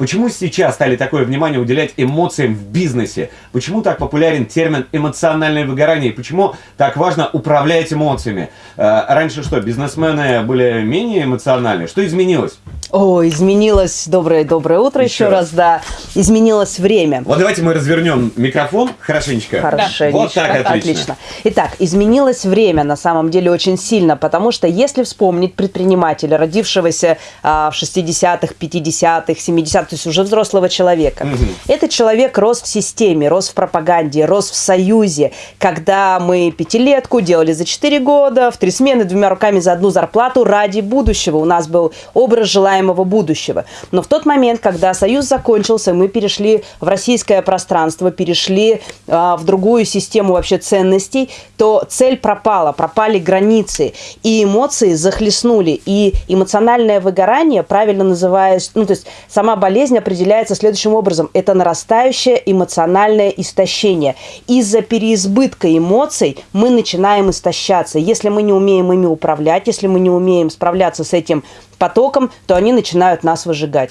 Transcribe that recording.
Почему сейчас стали такое внимание уделять эмоциям в бизнесе? Почему так популярен термин эмоциональное выгорание? И почему так важно управлять эмоциями? Э, раньше что, бизнесмены были менее эмоциональны? Что изменилось? О, изменилось. Доброе, доброе утро еще, Еще раз. раз, да. Изменилось время. Вот давайте мы развернем микрофон хорошенечко. Хорошенечко. Вот так, отлично. Итак, изменилось время на самом деле очень сильно, потому что если вспомнить предпринимателя, родившегося а, в 60-х, 50-х, 70-х, то есть уже взрослого человека, этот человек рос в системе, рос в пропаганде, рос в союзе, когда мы пятилетку делали за 4 года, в три смены, двумя руками за одну зарплату ради будущего. У нас был образ желаемого будущего. Но в тот момент, когда союз закончился, мы перешли в российское пространство, перешли а, в другую систему вообще ценностей, то цель пропала, пропали границы, и эмоции захлестнули. И эмоциональное выгорание, правильно называясь, ну то есть сама болезнь определяется следующим образом. Это нарастающее эмоциональное истощение. Из-за переизбытка эмоций мы начинаем истощаться. Если мы не умеем ими управлять, если мы не умеем справляться с этим потоком, то они начинают нас выжигать.